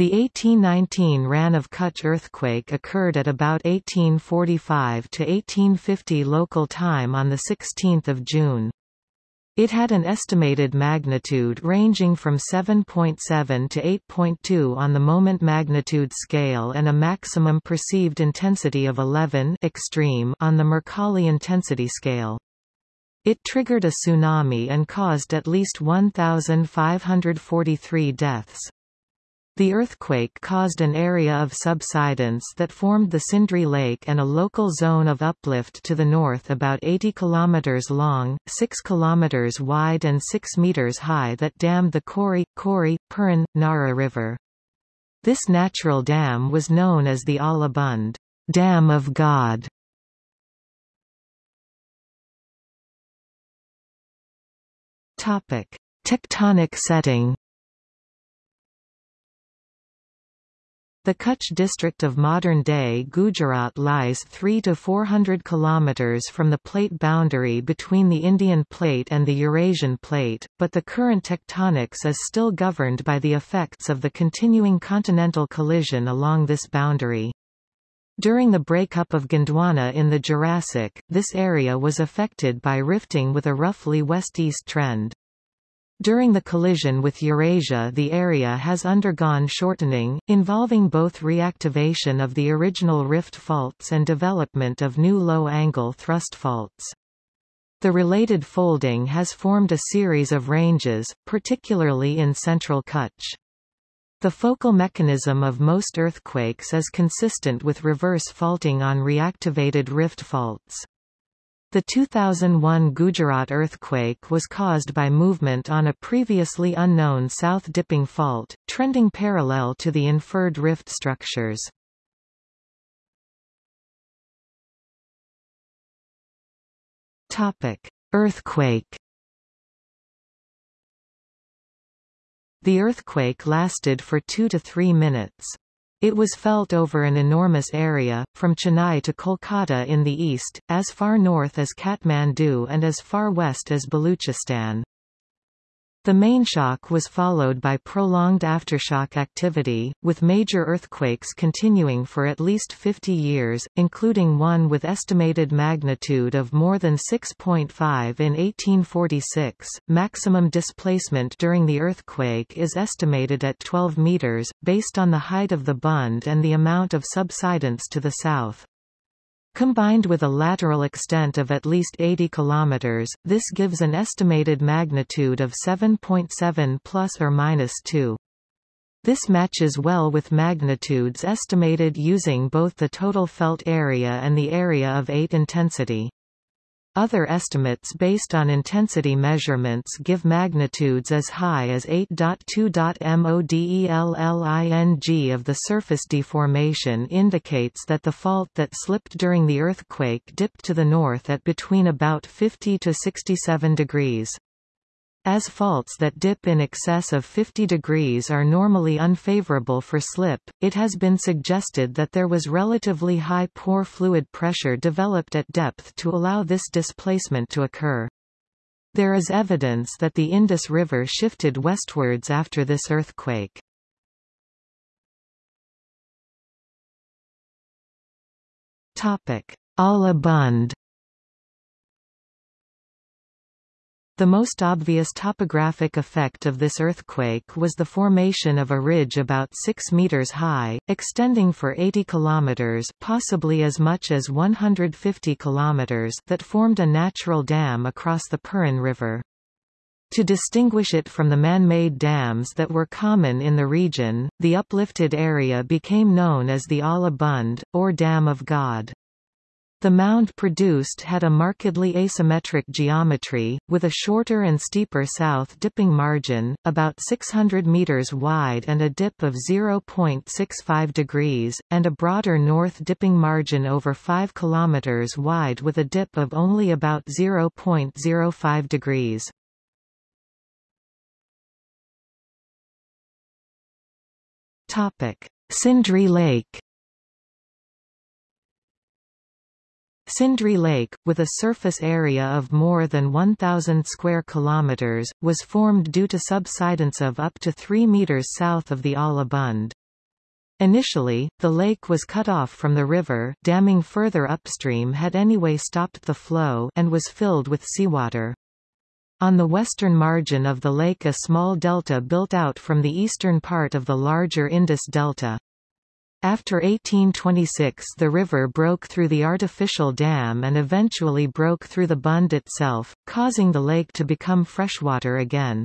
The 1819 Rann of Kutch earthquake occurred at about 1845 to 1850 local time on 16 June. It had an estimated magnitude ranging from 7.7 to 8.2 on the moment magnitude scale and a maximum perceived intensity of 11 extreme on the Mercalli intensity scale. It triggered a tsunami and caused at least 1,543 deaths. The earthquake caused an area of subsidence that formed the Sindri Lake and a local zone of uplift to the north about 80 km long, 6 km wide and 6 meters high that dammed the Kori, Kori, Purin, Nara River. This natural dam was known as the Allah Bund Dam of God. Tectonic setting. The Kutch district of modern-day Gujarat lies 3 to 400 kilometers from the plate boundary between the Indian plate and the Eurasian plate, but the current tectonics is still governed by the effects of the continuing continental collision along this boundary. During the breakup of Gondwana in the Jurassic, this area was affected by rifting with a roughly west-east trend. During the collision with Eurasia the area has undergone shortening, involving both reactivation of the original rift faults and development of new low-angle thrust faults. The related folding has formed a series of ranges, particularly in central Kutch. The focal mechanism of most earthquakes is consistent with reverse faulting on reactivated rift faults. The 2001 Gujarat earthquake was caused by movement on a previously unknown south-dipping fault, trending parallel to the inferred rift structures. Earthquake The earthquake lasted for two to three minutes. It was felt over an enormous area, from Chennai to Kolkata in the east, as far north as Kathmandu and as far west as Baluchistan. The main shock was followed by prolonged aftershock activity, with major earthquakes continuing for at least 50 years, including one with estimated magnitude of more than 6.5 in 1846. Maximum displacement during the earthquake is estimated at 12 meters, based on the height of the bund and the amount of subsidence to the south. Combined with a lateral extent of at least 80 km, this gives an estimated magnitude of 7.7 plus or minus 2. This matches well with magnitudes estimated using both the total felt area and the area of 8 intensity. Other estimates based on intensity measurements give magnitudes as high as 8.2.MODELLING of the surface deformation indicates that the fault that slipped during the earthquake dipped to the north at between about 50 to 67 degrees. As faults that dip in excess of 50 degrees are normally unfavorable for slip, it has been suggested that there was relatively high pore fluid pressure developed at depth to allow this displacement to occur. There is evidence that the Indus River shifted westwards after this earthquake. Allah Bund The most obvious topographic effect of this earthquake was the formation of a ridge about 6 meters high, extending for 80 kilometers, possibly as much as 150 kilometers, that formed a natural dam across the Purin River. To distinguish it from the man-made dams that were common in the region, the uplifted area became known as the Allah Bund, or Dam of God. The mound produced had a markedly asymmetric geometry, with a shorter and steeper south-dipping margin, about 600 meters wide and a dip of 0.65 degrees, and a broader north-dipping margin over 5 kilometers wide with a dip of only about 0.05 degrees. Sindri Lake Sindri Lake, with a surface area of more than 1,000 square kilometers, was formed due to subsidence of up to 3 meters south of the Allah Bund. Initially, the lake was cut off from the river damming further upstream had anyway stopped the flow and was filled with seawater. On the western margin of the lake a small delta built out from the eastern part of the larger Indus Delta. After 1826 the river broke through the artificial dam and eventually broke through the Bund itself, causing the lake to become freshwater again.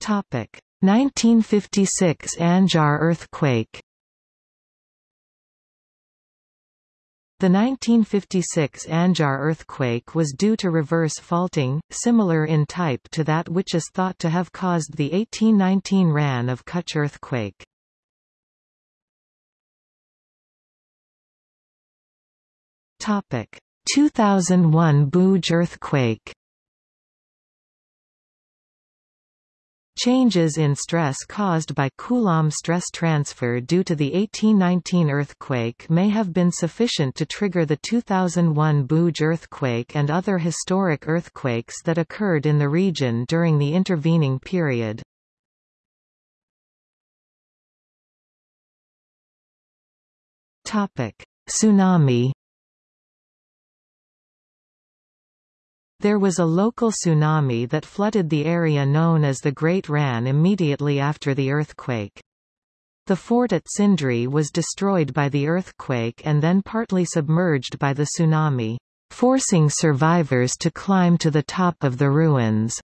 Topic: 1956 Anjar earthquake. The 1956 Anjar earthquake was due to reverse faulting, similar in type to that which is thought to have caused the 1819 Rann of Kutch earthquake. Topic: 2001 Bhuj earthquake. Changes in stress caused by Coulomb stress transfer due to the 1819 earthquake may have been sufficient to trigger the 2001 Bhuj earthquake and other historic earthquakes that occurred in the region during the intervening period. Tsunami There was a local tsunami that flooded the area known as the Great Rann immediately after the earthquake. The fort at Sindri was destroyed by the earthquake and then partly submerged by the tsunami, forcing survivors to climb to the top of the ruins.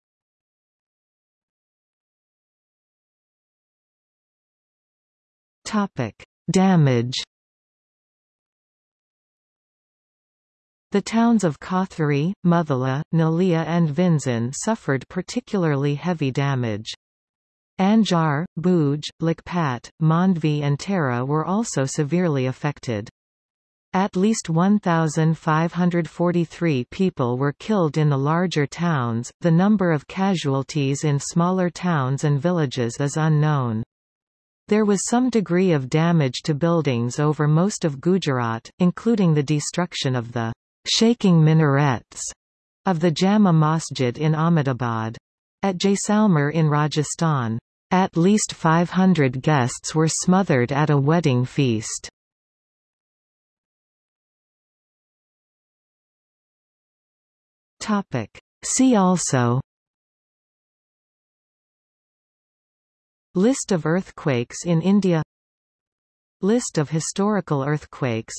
Damage The towns of Kothari, Muthala, Naliya and Vinzan suffered particularly heavy damage. Anjar, Bhuj, Lakhpat, Mandvi and Tara were also severely affected. At least 1,543 people were killed in the larger towns, the number of casualties in smaller towns and villages is unknown. There was some degree of damage to buildings over most of Gujarat, including the destruction of the shaking minarets of the Jama Masjid in Ahmedabad. At Jaisalmer in Rajasthan, at least 500 guests were smothered at a wedding feast. See also List of earthquakes in India List of historical earthquakes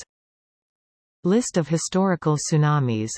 List of historical tsunamis